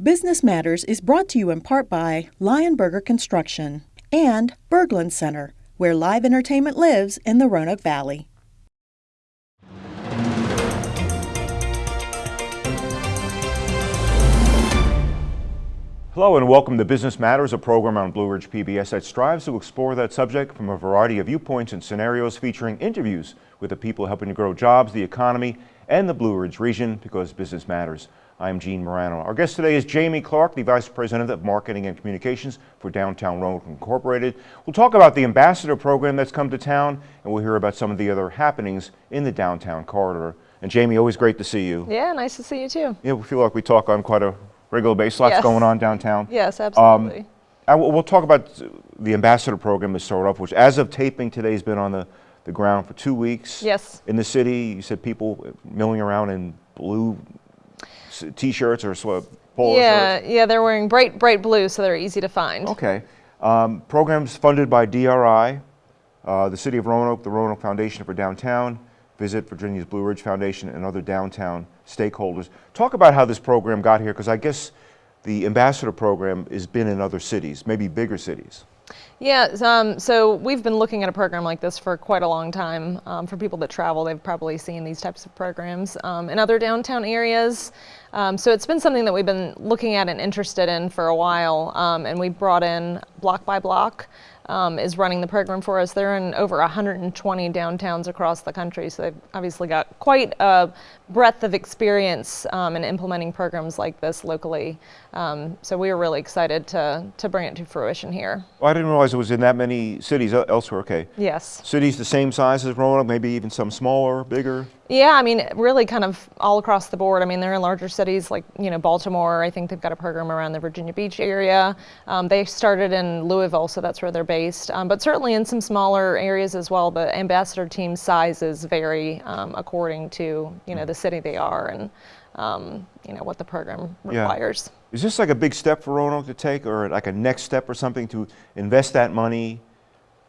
Business Matters is brought to you in part by Lionberger Construction and Berglund Center, where live entertainment lives in the Roanoke Valley. Hello and welcome to Business Matters, a program on Blue Ridge PBS that strives to explore that subject from a variety of viewpoints and scenarios featuring interviews with the people helping to grow jobs, the economy, and the Blue Ridge region because business matters. I'm Gene Marrano. Our guest today is Jamie Clark, the Vice President of Marketing and Communications for Downtown Roanoke Incorporated. We'll talk about the Ambassador Program that's come to town, and we'll hear about some of the other happenings in the downtown corridor. And Jamie, always great to see you. Yeah, nice to see you too. Yeah, we feel like we talk on quite a regular basis. Lots Yes. going on downtown. Yes, absolutely. Um, I will- we'll talk about the Ambassador Program to start off, which as of taping today has been on the, the ground for two weeks. Yes. In the city, you said people milling around in blue t-shirts or sort of polo yeah, yeah, they're wearing bright, bright blue, so they're easy to find. Okay. Um, programs funded by DRI, uh, the City of Roanoke, the Roanoke Foundation for Downtown, Visit Virginia's Blue Ridge Foundation, and other downtown stakeholders. Talk about how this program got here, because I guess the Ambassador Program has been in other cities, maybe bigger cities. Yeah, um, so we've been looking at a program like this for quite a long time. Um, for people that travel, they've probably seen these types of programs um, in other downtown areas. Um, so it's been something that we've been looking at and interested in for a while. Um, and we brought in Block by Block um, is running the program for us. They're in over 120 downtowns across the country, so they've obviously got quite a breadth of experience um, in implementing programs like this locally. Um, so we were really excited to, to bring it to fruition here. Well, I didn't realize it was in that many cities elsewhere. Okay. Yes. Cities the same size as Roanoke, maybe even some smaller, bigger. Yeah, I mean, really kind of all across the board. I mean, they're in larger cities like, you know, Baltimore. I think they've got a program around the Virginia Beach area. Um, they started in Louisville, so that's where they're based. Um, but certainly in some smaller areas as well. The ambassador team sizes vary um, according to, you know, the city they are and, um, you know, what the program Yeah. requires. Is this like a big step for Roanoke to take, or like a next step or something to invest that money,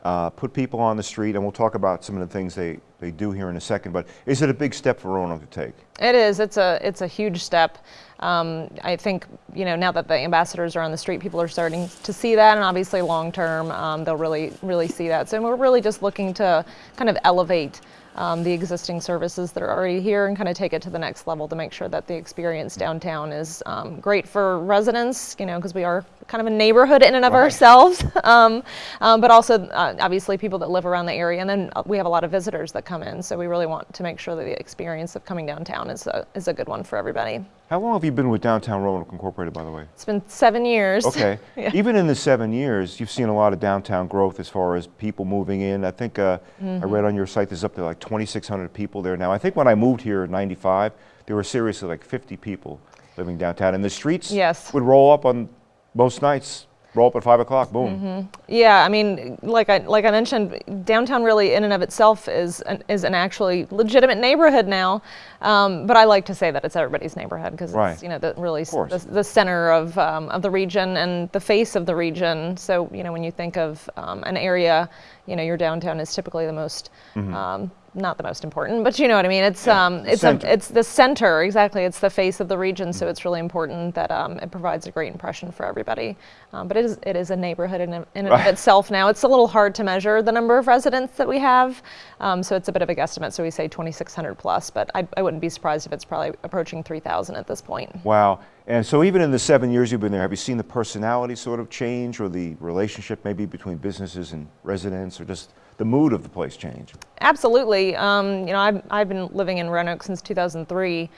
uh, put people on the street, and we'll talk about some of the things they, they do here in a second, but is it a big step for Roanoke to take? It is. It's a it's a huge step. Um, I think you know now that the ambassadors are on the street, people are starting to see that, and obviously long term, um, they'll really really see that. So we're really just looking to kind of elevate. Um, the existing services that are already here and kind of take it to the next level to make sure that the experience downtown is um, great for residents, you know, because we are kind of a neighborhood in and of Right. ourselves, um, um, but also uh, obviously people that live around the area. And then uh, we have a lot of visitors that come in, so we really want to make sure that the experience of coming downtown is a, is a good one for everybody. How long have you been with Downtown Roanoke Incorporated, by the way? It's been seven years. Okay. Yeah. Even in the seven years, you've seen a lot of downtown growth as far as people moving in. I think uh, Mm-hmm. I read on your site there's up to like 2,600 people there now. I think when I moved here in 95, there were seriously like 50 people living downtown. And the streets Yes. would roll up on most nights, roll up at 5 o'clock, boom. Mm-hmm. Yeah, I mean, like I like I mentioned, downtown really in and of itself is an, is an actually legitimate neighborhood now. Um, but I like to say that it's everybody's neighborhood because Right. it's you know the really s- the, the center of um, of the region and the face of the region. So you know when you think of um, an area, you know your downtown is typically the most. Um, not the most important, but you know what I mean. It's Mm-hmm. Yeah, um, the it's center. a, it's the center exactly. It's the face of the region, so it's really important that um, it provides a great impression for everybody. Um, but it is it is a neighborhood in, in and Right. of itself now. It's a little hard to measure the number of residents that we have, um, so it's a bit of a guesstimate. So we say 2,600 plus, but I, I wouldn't be surprised if it's probably approaching 3,000 at this point. Wow. And so even in the seven years you've been there, have you seen the personality sort of change or the relationship maybe between businesses and residents or just the mood of the place change? Absolutely. Um, you know, I've, I've been living in Roanoke since 2003.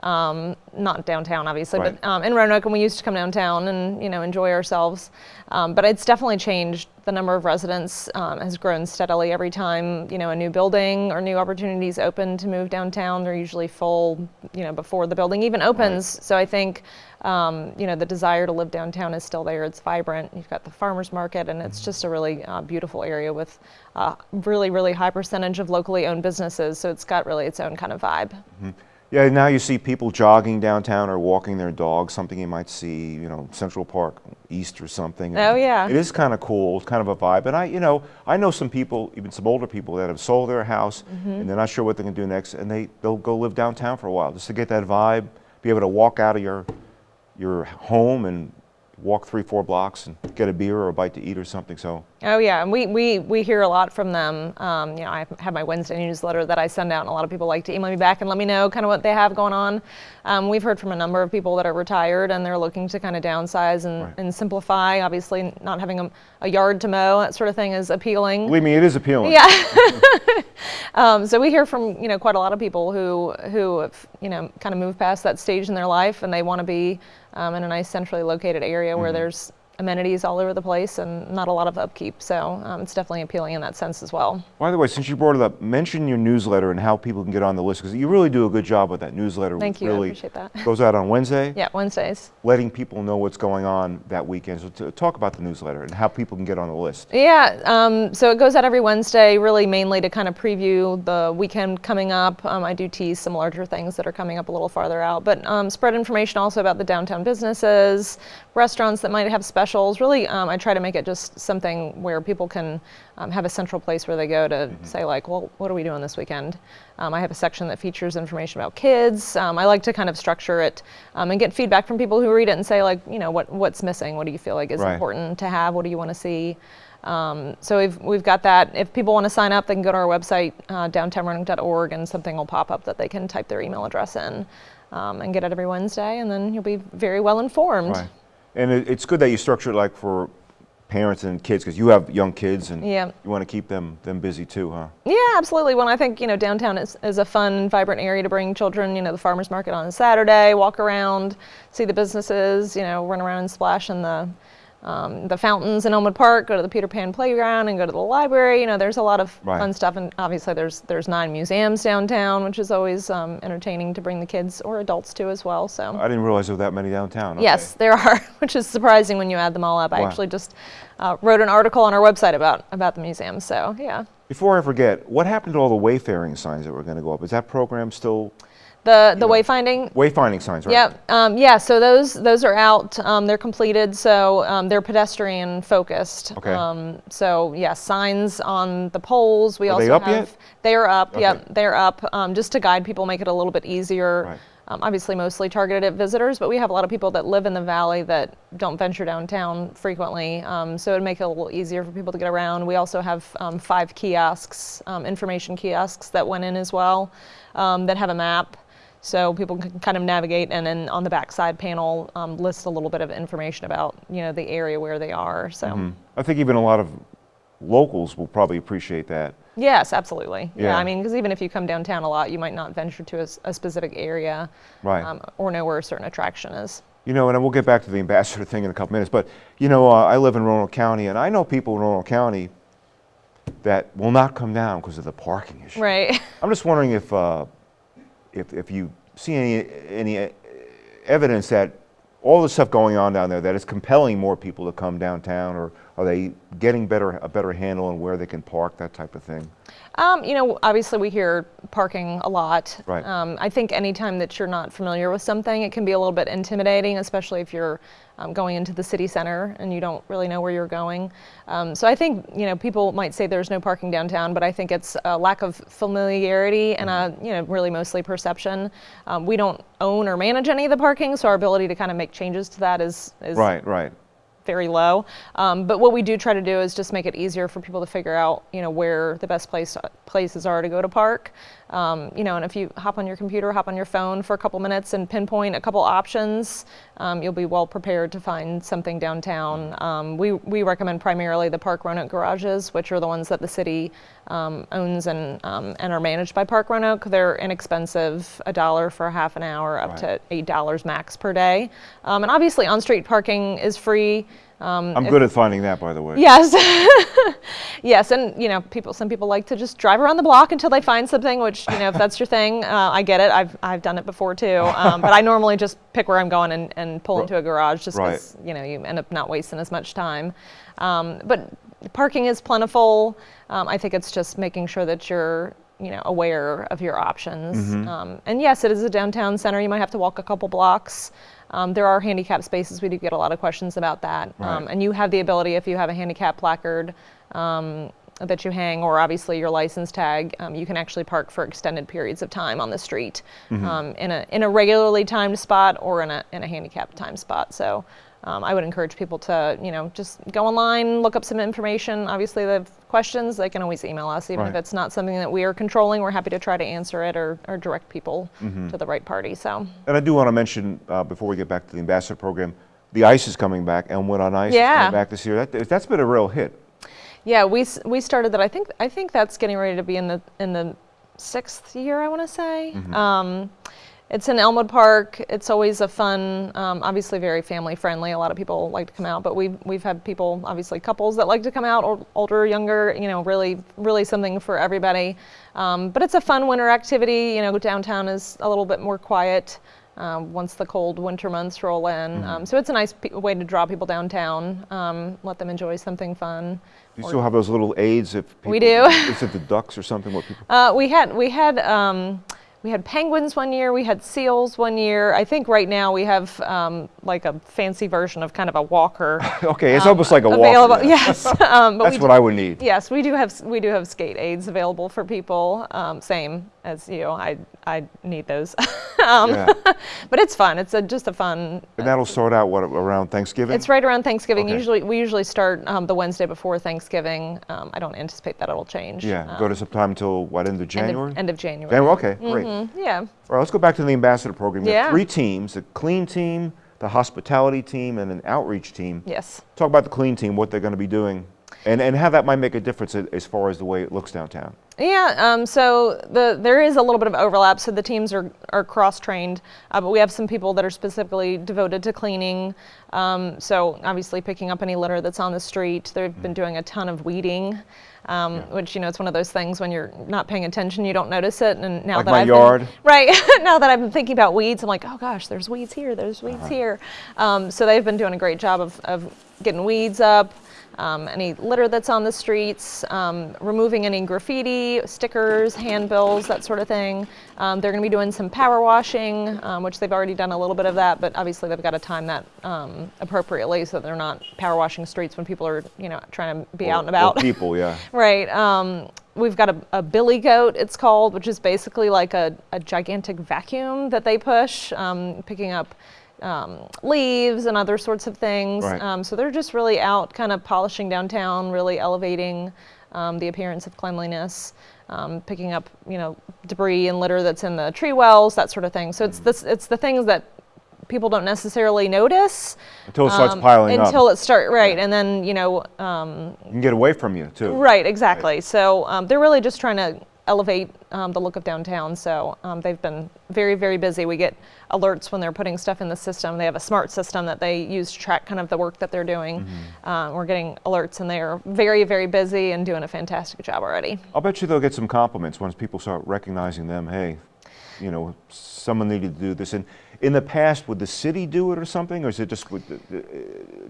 Um, not downtown, obviously, Right. but um, in Roanoke, and we used to come downtown and you know enjoy ourselves. Um, but it's definitely changed. The number of residents um, has grown steadily every time you know a new building or new opportunities open to move downtown. They're usually full, you know, before the building even opens. So I think um, you know the desire to live downtown is still there. It's vibrant. You've got the farmers market, and it's just a really uh, beautiful area with uh, really really high percentage of locally owned businesses. So it's got really its own kind of vibe. Yeah, now you see people jogging downtown or walking their dogs, something you might see, you know, Central Park East or something. Oh, yeah. It is kind of cool, it's kind of a vibe. And I, you know, I know some people, even some older people that have sold their house Mm-hmm. and they're not sure what they're going to do next and they, they'll go live downtown for a while just to get that vibe, be able to walk out of your your home and walk three, four blocks and get a beer or a bite to eat or something. So Oh yeah, and we, we, we hear a lot from them. Um, you know, I have my Wednesday newsletter that I send out, and a lot of people like to email me back and let me know kind of what they have going on. Um, we've heard from a number of people that are retired and they're looking to kind of downsize and, Right. and simplify. Obviously, not having a, a yard to mow, that sort of thing is appealing. believe me, it is appealing. Yeah. um, so we hear from you know quite a lot of people who who have you know kind of moved past that stage in their life and they want to be um, in a nice centrally located area where there's amenities all over the place and not a lot of upkeep. So um, it's definitely appealing in that sense as well. By the way, since you brought it up, mention your newsletter and how people can get on the list because you really do a good job with that newsletter. Thank you, I Really appreciate that. Goes out on Wednesday. Yeah, Wednesdays. Letting people know what's going on that weekend. So to talk about the newsletter and how people can get on the list. Yeah, um, so it goes out every Wednesday, really mainly to kind of preview the weekend coming up. Um, I do tease some larger things that are coming up a little farther out, but um, spread information also about the downtown businesses, restaurants that might have specials. Really, um, I try to make it just something where people can um, have a central place where they go to say like, well, what are we doing this weekend? Um, I have a section that features information about kids. Um, I like to kind of structure it um, and get feedback from people who read it and say like, you know, what what's missing? What do you feel like is Right. important to have? What do you want to see? Um, so we've, we've got that. If people want to sign up, they can go to our website, uh, downtownroanoke.org, and something will pop up that they can type their email address in um, and get it every Wednesday, and then you'll be very well informed. Right. And it, it's good that you structure it like for parents and kids because you have young kids and Yeah. you want to keep them them busy too, huh? Yeah, absolutely. Well, I think you know downtown is, is a fun, vibrant area to bring children. You know, the farmers market on a Saturday, walk around, see the businesses. You know, run around and splash in the um, the fountains in Elmwood Park. Go to the Peter Pan playground and go to the library. You know, there's a lot of Right. fun stuff, and obviously there's there's nine museums downtown, which is always um, entertaining to bring the kids or adults to as well. So. I didn't realize there were that many downtown. Yes, there are, which is surprising when you add them all up. I actually just uh, wrote an article on our website about about the museum. So yeah. Before I forget, what happened to all the wayfaring signs that were going to go up? Is that program still The the wayfinding. wayfinding signs, right? Yep. Um, yeah. So those those are out. Um, they're completed. So um, they're pedestrian focused. Okay. Um, so yeah, signs on the poles. We Are also they up have. yet? They are up. Okay. Yep. They're up. Um, just to guide people, make it a little bit easier. Right. Um, obviously, mostly targeted at visitors, but we have a lot of people that live in the valley that don't venture downtown frequently. Um, so it'd make it a little easier for people to get around. We also have um, five kiosks, um, information kiosks that went in as well, um, that have a map so people can kind of navigate and then on the backside panel um, list a little bit of information about you know the area where they are so Mm-hmm. I think even a lot of locals will probably appreciate that. yes absolutely yeah, Yeah. i mean because even if you come downtown a lot you might not venture to a specific area Right. um, or know where a certain attraction is You know, and we'll get back to the ambassador thing in a couple minutes, but you know, uh, I live in Roanoke County, and I know people in Roanoke County that will not come down because of the parking issue. right I'm just wondering if, uh, if, if you see any, any evidence that all the stuff going on down there that is compelling more people to come downtown, or are they getting better, a better handle on where they can park, that type of thing? Um, you know, obviously we hear parking a lot. Right. Um, I think anytime that you're not familiar with something, it can be a little bit intimidating, especially if you're um, going into the city center and you don't really know where you're going. Um, so I think, you know, people might say there's no parking downtown, but I think it's a lack of familiarity and a, you know, really mostly perception. Um, we don't own or manage any of the parking, so our ability to kind of make changes to that is, is Right, right. Very low. Um, but what we do try to do is just make it easier for people to figure out, you know, where the best place places are to go to park. Um, you know, and if you hop on your computer, hop on your phone for a couple minutes and pinpoint a couple options, um, you'll be well prepared to find something downtown. Um, we we recommend primarily the Park Roanoke garages, which are the ones that the city um, owns and um, and are managed by Park Roanoke. They're inexpensive, a dollar for a half an hour, up Right. to eight dollars max per day. Um, and obviously, on-street parking is free. Um, I'm if- good at finding that, by the way. Yes. yes, and you know, people. Some people like to just drive around the block until they find something. Which you know, if that's your thing, uh, I get it. I've I've done it before too. Um, but I normally just pick where I'm going and, and pull into a garage, just Right. because you know you end up not wasting as much time. Um, but parking is plentiful. Um, I think it's just making sure that you're you know aware of your options. Mm-hmm. Um, and yes, it is a downtown center. You might have to walk a couple blocks. Um, there are handicap spaces. We do get a lot of questions about that. Um, Right. and you have the ability, if you have a handicap placard, um, that you hang, or obviously your license tag, um, you can actually park for extended periods of time on the street um, in a in a regularly timed spot or in a in a handicapped time spot. So. Um, I would encourage people to, you know, just go online, look up some information. Obviously, they have questions, they can always email us. Even if it's not something that we are controlling, we're happy to try to answer it or, or direct people to the right party. So, And I do want to mention, uh, before we get back to the ambassador program, the ice is coming back. Elmwood on Ice is Yeah. coming back this year. That, that's been a real hit. yeah, we we started that. I think I think that's getting ready to be in the in the sixth year. I want to say. Um, it's in Elmwood Park. It's always a fun, um, obviously very family friendly. A lot of people like to come out, but we've we've had people, obviously couples that like to come out, or older, younger. You know, really really something for everybody. Um, but it's a fun winter activity. You know, downtown is a little bit more quiet. Um, once the cold winter months roll in, um, so it's a nice way to draw people downtown, um, let them enjoy something fun. Do you still have those little aids if people, We do. Is it the ducks or something? What people? Uh, we had we had um, we had penguins one year. We had seals one year. I think right now we have um, like a fancy version of kind of a walker. Okay, it's almost like a walk. um, available. Yes, um, but That's we what do- I would need. Yes, we do have we do have skate aids available for people. Um, same as you know, I I need those. um, Yeah. but it's fun. It's a, just a fun. And that'll sort out what around Thanksgiving. It's right around Thanksgiving. Okay. Usually we usually start um, the Wednesday before Thanksgiving. Um, I don't anticipate that it'll change. Yeah, Um, go to sometime until what end of end January? of, end of January. January. Okay, great. Mhm, Yeah. All right, let's go back to the ambassador program. You have Yeah. three teams: the clean team, the hospitality team, and an outreach team. Yes. Talk about the clean team, what they're going to be doing, and, and how that might make a difference as far as the way it looks downtown. Yeah, um, so the there is a little bit of overlap. So the teams are, are cross trained, uh, but we have some people that are specifically devoted to cleaning. Um, so obviously picking up any litter that's on the street. They've been doing a ton of weeding, um, which you know it's one of those things when you're not paying attention, you don't notice it. And now Like that I've yard. been, right now that I've been thinking about weeds, I'm like, oh gosh, there's weeds here, there's weeds Uh-huh. here. Um, so they've been doing a great job of, of getting weeds up um, any litter that's on the streets, um, removing any graffiti, stickers, handbills, that sort of thing. Um, they're going to be doing some power washing, um, which they've already done a little bit of that, but obviously they've got to time that um, appropriately so that they're not power washing streets when people are, you know, trying to be Or- out and about. people, yeah. Right. Um, we've got a, a billy goat, it's called, which is basically like a, a gigantic vacuum that they push, um, picking up um, leaves and other sorts of things. Right. Um, so they're just really out, kind of polishing downtown, really elevating um, the appearance of cleanliness. Um, picking up, you know, debris and litter that's in the tree wells, that sort of thing. So it's Mm-hmm. this, it's the things that people don't necessarily notice Until it starts um, piling up. until it start right, and then you know, um, You can get away from you, too. Right, exactly. So um, they're really just trying to elevate um, the look of downtown. So um, they've been very, very busy. We get alerts when they're putting stuff in the system. They have a smart system that they use to track kind of the work that they're doing. Mm-hmm. Uh, we're getting alerts, and they're very, very busy and doing a fantastic job already. I'll bet you they'll get some compliments once people start recognizing them. Hey, you know, someone needed to do this. And in the past, would the city do it or something, or is it just with the, the,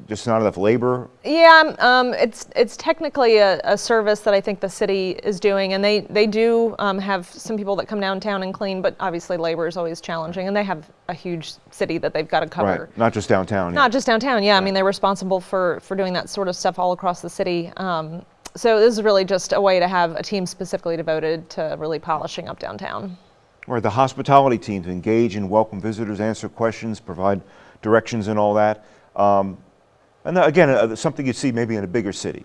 just not enough labor? Yeah, um, it's it's technically a, a service that I think the city is doing, and they they do um, have some people that come downtown and clean, but obviously labor is always challenging, and they have a huge city that they've got to cover. Right, not just downtown. yeah. Not just downtown, yeah. I mean, they're responsible for for doing that sort of stuff all across the city. Um, so this is really just a way to have a team specifically devoted to really polishing up downtown. Or the hospitality team to engage and welcome visitors, answer questions, provide directions and all that. Um, and that, again, uh, something you see maybe in a bigger city.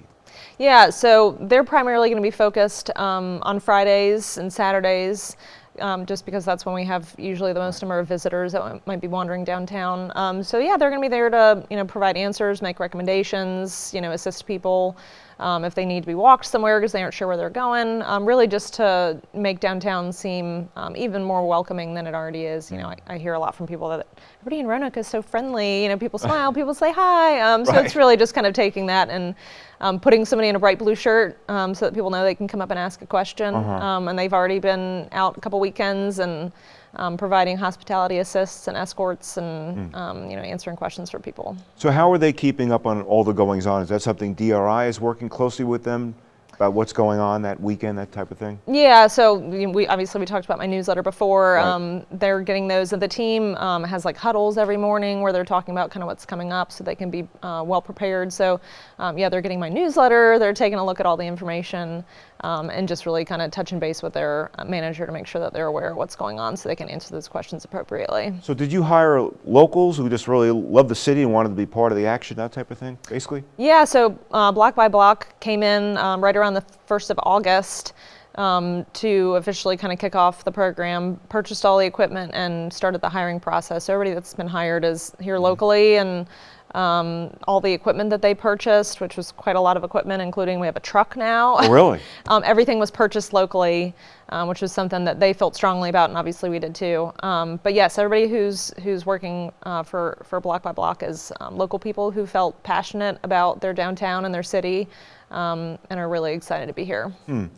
Yeah, so they're primarily going to be focused um, on Fridays and Saturdays, um, just because that's when we have usually the most number of visitors that might be wandering downtown. Um, so yeah, they're going to be there to you know provide answers, make recommendations, you know assist people um, if they need to be walked somewhere because they aren't sure where they're going. Um, really, just to make downtown seem um, even more welcoming than it already is. You know, I, I hear a lot from people that everybody in Roanoke is so friendly. You know, people smile, people say hi. Um, so Right. it's really just kind of taking that and um, putting somebody in a bright blue shirt um, so that people know they can come up and ask a question. Uh-huh. Um, and they've already been out a couple weekends and um, providing hospitality assists and escorts and um, you know answering questions for people. So how are they keeping up on all the goings on? Is that something DRI is working closely with them about what's going on that weekend, that type of thing? Yeah, so we obviously we talked about my newsletter before. Right. Um, they're getting those. Of the team um, has like huddles every morning where they're talking about kind of what's coming up, so they can be uh, well prepared. So um, yeah, they're getting my newsletter. They're taking a look at all the information um, and just really kind of touching base with their uh, manager to make sure that they're aware of what's going on, so they can answer those questions appropriately. So did you hire locals who just really love the city and wanted to be part of the action, that type of thing, basically? Yeah, so uh, Block by Block came in um, right around the 1st of August um, to officially kind of kick off the program, purchased all the equipment and started the hiring process. So everybody that's been hired is here locally and um, all the equipment that they purchased, which was quite a lot of equipment, including we have a truck now. Oh, really? um, everything was purchased locally, um, which was something that they felt strongly about, and obviously we did too. Um, but yes, everybody who's who's working uh, for for Block by Block is um, local people who felt passionate about their downtown and their city, um, and are really excited to be here. And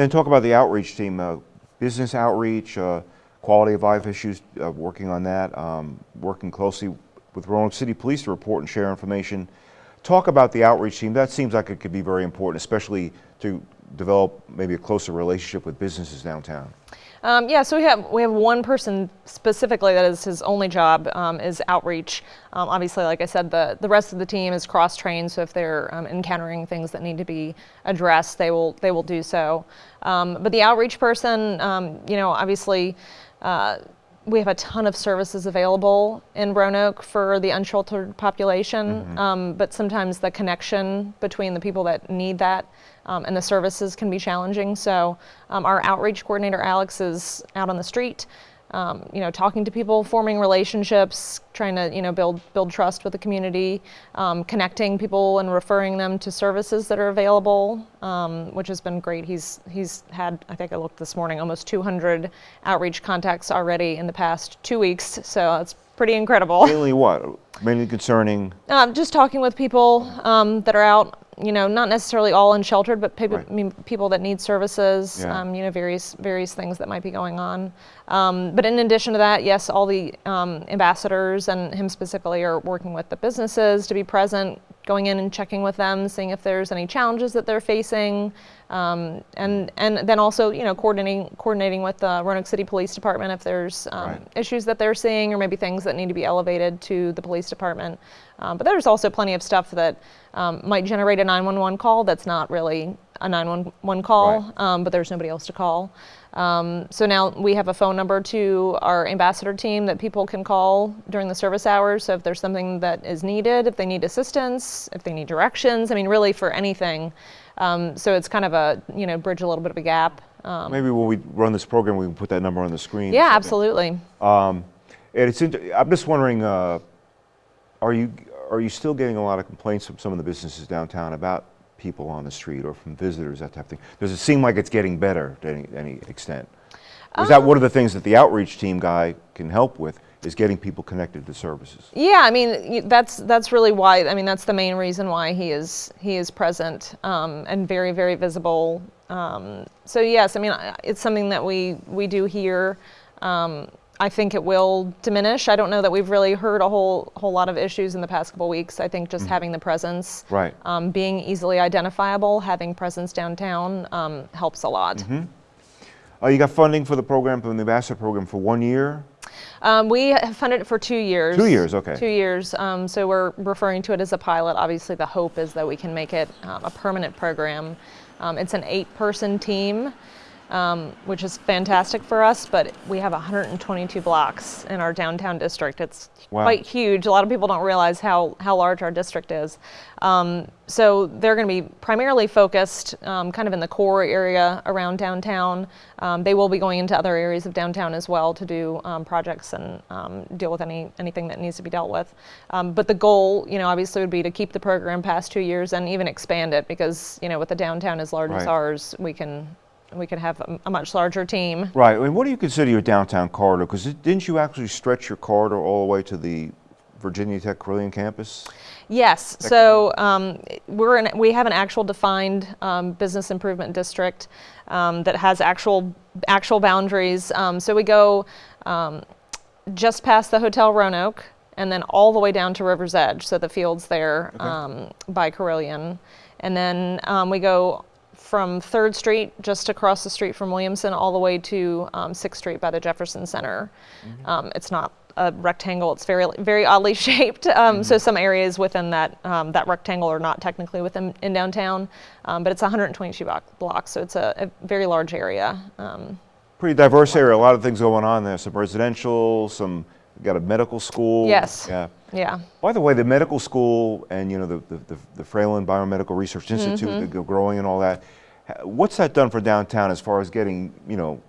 then talk about the outreach team, uh, business outreach, uh, quality of life issues, uh, working on that, um, working closely with Roanoke City Police to report and share information. Talk about the outreach team. That seems like it could be very important, especially to develop maybe a closer relationship with businesses downtown. Um, yeah, so we have we have one person specifically that is his only job um, is outreach. Um, obviously, like I said, the the rest of the team is cross trained. So if they're um, encountering things that need to be addressed, they will they will do so. Um, but the outreach person, um, you know, obviously. Uh, we have a ton of services available in Roanoke for the unsheltered population, um, but sometimes the connection between the people that need that um, and the services can be challenging. So um, our outreach coordinator Alex is out on the street, um, you know, talking to people, forming relationships, trying to you know build build trust with the community, um, connecting people and referring them to services that are available, um, which has been great. He's he's had I think I looked this morning almost 200 outreach contacts already in the past two weeks. So it's pretty incredible. Mainly what? Mainly concerning, Um, just talking with people um, that are out, you know, not necessarily all unsheltered, but people, Right. I mean, people that need services, Yeah. um, you know, various various things that might be going on. Um, but in addition to that, yes, all the um, ambassadors and him specifically are working with the businesses to be present, going in and checking with them, seeing if there's any challenges that they're facing, um, and and then also, you know, coordinating coordinating with the Roanoke City Police Department if there's um, Right. issues that they're seeing or maybe things that need to be elevated to the police department. Um, but there's also plenty of stuff that um, might generate a 911 call that's not really a 911 call, Right. um, but there's nobody else to call. Um, so now we have a phone number to our ambassador team that people can call during the service hours. So if there's something that is needed, if they need assistance, if they need directions, I mean, really for anything. Um, so it's kind of a, you know, bridge a little bit of a gap. Um, maybe when we run this program, we can put that number on the screen. yeah, absolutely. And it's, I'm just wondering, uh, are you, are you still getting a lot of complaints from some of the businesses downtown about people on the street or from visitors, that type of thing? Does it seem like it's getting better to any, any extent? Is that one of the things that the outreach team guy can help with, is getting people connected to services? Yeah, I mean that's that's really why. I mean that's the main reason why he is he is present um, and very very visible. Um, so yes, I mean it's something that we we do here. Um, I think it will diminish. I don't know that we've really heard a whole whole lot of issues in the past couple weeks. I think just having the presence, Right. um, being easily identifiable, having presence downtown um, helps a lot. Uh, you got funding for the program, from the ambassador program for one year? Um, we have funded it for two years. Two years, okay. Two years. Um, so we're referring to it as a pilot. Obviously, the hope is that we can make it um, a permanent program. Um, it's an eight-person team, um, which is fantastic for us. But we have 122 blocks in our downtown district. It's Wow. quite huge. A lot of people don't realize how how large our district is. Um, so they're going to be primarily focused um, kind of in the core area around downtown. Um, they will be going into other areas of downtown as well to do um, projects and um, deal with any anything that needs to be dealt with. Um, but the goal, you know, obviously would be to keep the program past two years and even expand it because, you know, with the downtown as large as ours, we can we could have a, much larger team. Right, and what do you consider your downtown corridor? Because didn't you actually stretch your corridor all the way to the Virginia Tech Carilion campus? Yes, so um, we're in, we have an actual defined um, business improvement district um, that has actual actual boundaries. Um, so we go um, just past the Hotel Roanoke and then all the way down to River's Edge, so the fields there um, by Carilion, and then um, we go from Third Street, just across the street from Williamson, all the way to um, Sixth Street by the Jefferson Center. Um, it's not a rectangle; it's very very oddly shaped. Um, So some areas within that um, that rectangle are not technically within in downtown, um, but it's 122 block, blocks, so it's a, a very large area. Um, Pretty diverse area, a lot of things going on there, some residential, some, got a medical school. Yes. Yeah. yeah. By the way, the medical school and, you know, the, the, the- the Fralin Biomedical Research Institute, mm-hmm. the go- growing and all that, what's that done for downtown as far as getting, you know,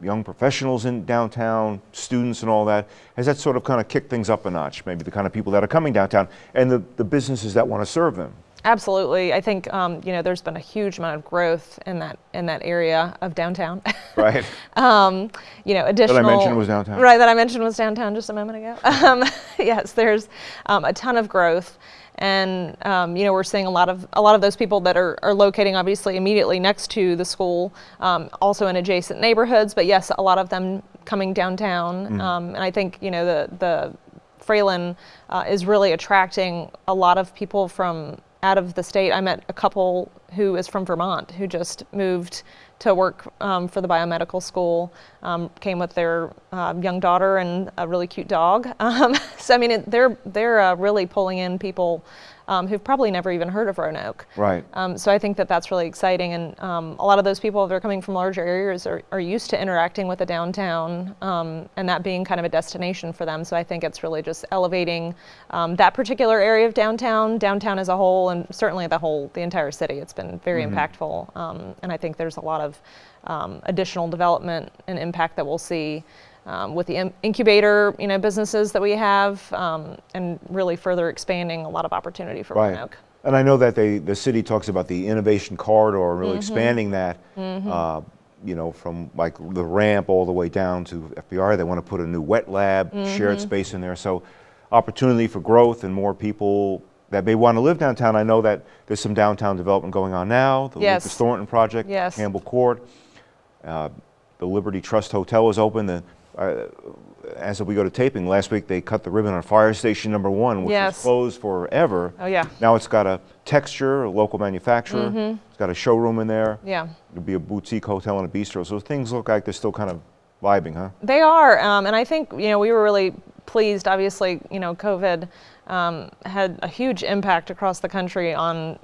young professionals in downtown, students and all that? Has that sort of kind of kicked things up a notch, maybe the kind of people that are coming downtown and the, the businesses that want to serve them? Absolutely. I think um, you know there's been a huge amount of growth in that in that area of downtown. Right? um, you know, additional. That I mentioned was downtown. Right, that I mentioned was downtown just a moment ago. Um, yes, there's um, a ton of growth, and um, you know we're seeing a lot of a lot of those people that are, are locating obviously immediately next to the school, um, also in adjacent neighborhoods. But yes, a lot of them coming downtown, um, and I think you know the the Fralin uh, is really attracting a lot of people from out of the state. I met a couple who is from Vermont who just moved to work um, for the biomedical school, um, came with their um, young daughter and a really cute dog. Um, so I mean, it, they're they're uh, really pulling in people um, who've probably never even heard of Roanoke. Right. Um, so I think that that's really exciting, and um, a lot of those people that are coming from larger areas are, are used to interacting with the downtown, um, and that being kind of a destination for them. So I think it's really just elevating um, that particular area of downtown, downtown as a whole, and certainly the whole, the entire city. It's been very impactful, um, and I think there's a lot of um, additional development and impact that we'll see. Um, with the in- incubator, you know, businesses that we have, um, and really further expanding a lot of opportunity for Right. Roanoke. And I know that they, the city talks about the innovation corridor, and really Mm-hmm. expanding that, uh, you know, from like the ramp all the way down to FBR. They want to put a new wet lab, Mm-hmm. shared space in there. So opportunity for growth and more people that may want to live downtown. I know that there's some downtown development going on now. The Yes. Lucas Thornton project, Yes. Campbell Court. Uh, the Liberty Trust Hotel is open. The, uh, as we go to taping, last week they cut the ribbon on Fire Station Number One, which Yes. was closed forever. Oh, yeah. Now it's got a texture, a local manufacturer. It's got a showroom in there. Yeah. It'll be a boutique hotel and a bistro. So things look like they're still kind of vibing, huh? They are, um, and I think you know we were really pleased. Obviously, you know, COVID um, had a huge impact across the country on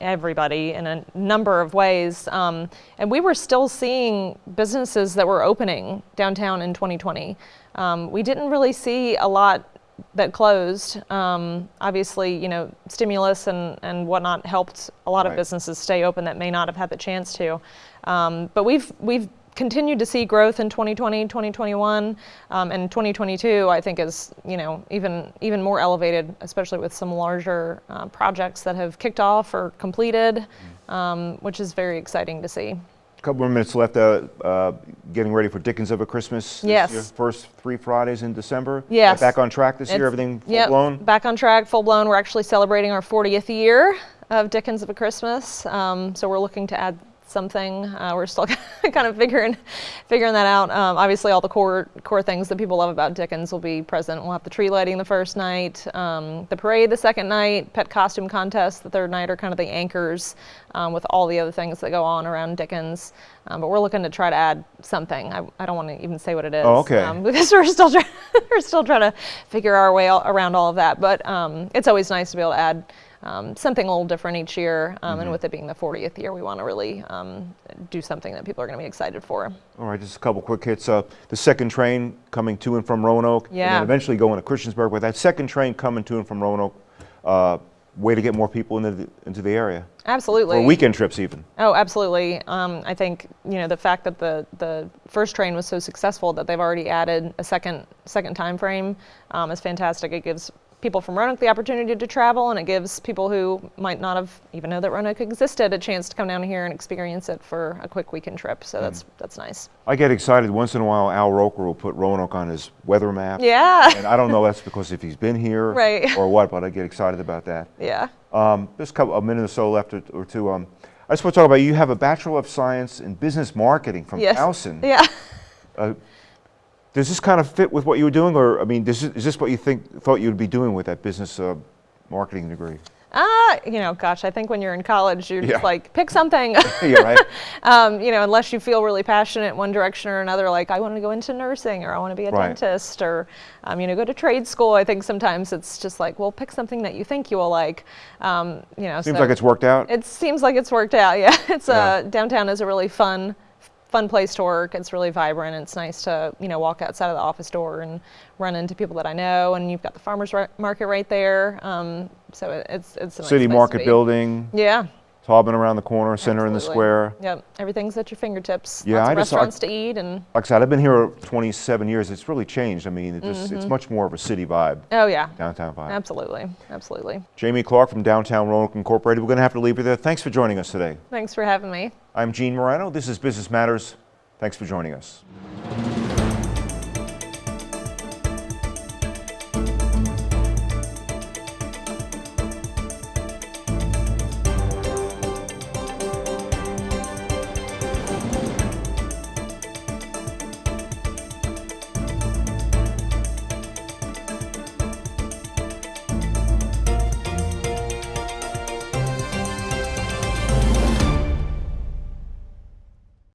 everybody in a number of ways, um, and we were still seeing businesses that were opening downtown in 2020. Um, we didn't really see a lot that closed. Um, obviously, you know, stimulus and, and whatnot helped a lot of businesses stay open that may not have had the chance to. Um, but we've we've continued to see growth in 2020, 2021, um, and 2022. I think is you know even even more elevated, especially with some larger uh, projects that have kicked off or completed, um, which is very exciting to see. A couple more minutes left. Uh, uh, getting ready for Dickens of a Christmas. Yes. year. First three Fridays in December. Yes. Back on track this year. Everything full yep, blown. Back on track, full blown. We're actually celebrating our 40th year of Dickens of a Christmas. Um, so we're looking to add something. Uh, we're still kind of figuring figuring that out. Um, obviously, all the core core things that people love about Dickens will be present. We'll have the tree lighting the first night, um, the parade the second night, pet costume contest the third night are kind of the anchors um, with all the other things that go on around Dickens. Um, but we're looking to try to add something. I, I don't want to even say what it is Oh, okay. um, because we're still trying we're still trying to figure our way all, around all of that. But um, it's always nice to be able to add um, something a little different each year. Um, Mm-hmm. And with it being the 40th year, we want to really um, do something that people are going to be excited for. All right, just a couple quick hits. Uh, the second train coming to and from Roanoke, and Yeah. then eventually going to Christiansburg. With that second train coming to and from Roanoke, uh, way to get more people into the, into the area, Absolutely. or weekend trips even. Oh, absolutely. Um, I think you know the fact that the the first train was so successful that they've already added a second second time frame um, is fantastic. It gives people from Roanoke the opportunity to travel, and it gives people who might not have even know that Roanoke existed a chance to come down here and experience it for a quick weekend trip. So that's that's nice. I get excited once in a while. Al Roker will put Roanoke on his weather map. Yeah. And I don't know that's because if he's been here Right. or what, but I get excited about that. Yeah. Um, just a couple, a minute or so left or, or two. Um, I just want to talk about you have a Bachelor of Science in Business Marketing from Yes. Towson. Yeah. Does this kind of fit with what you were doing, or I mean, this is, is this what you think thought you'd be doing with that business uh, marketing degree? Uh, you know, gosh, I think when you're in college, you're Yeah. just like, pick something. Yeah, right. um, you know, unless you feel really passionate in one direction or another, like I want to go into nursing or I want to be a Right. dentist or, um, you know, go to trade school. I think sometimes it's just like, well, pick something that you think you will like. Um, you know, Seems so like it's worked out. It seems like it's worked out. Yeah, it's Yeah. uh, downtown is a really fun, fun place to work. It's really vibrant. It's nice to you know walk outside of the office door and run into people that I know. And you've got the farmers market right there. Um, so it, it's it's a nice City place to Market. Building, Yeah. Taubman around the corner, center in the square. Yep. Everything's at your fingertips. Yeah, Lots I just- I- restaurants to eat and Like I said, I've been here 27 years. It's really changed. I mean, it just, Mm-hmm. it's much more of a city vibe, oh yeah. downtown vibe. Absolutely. Absolutely. Jamie Clark from Downtown Roanoke Incorporated. We're going to have to leave you there. Thanks for joining us today. Thanks for having me. I'm Gene Marrano. This is Business Matters. Thanks for joining us.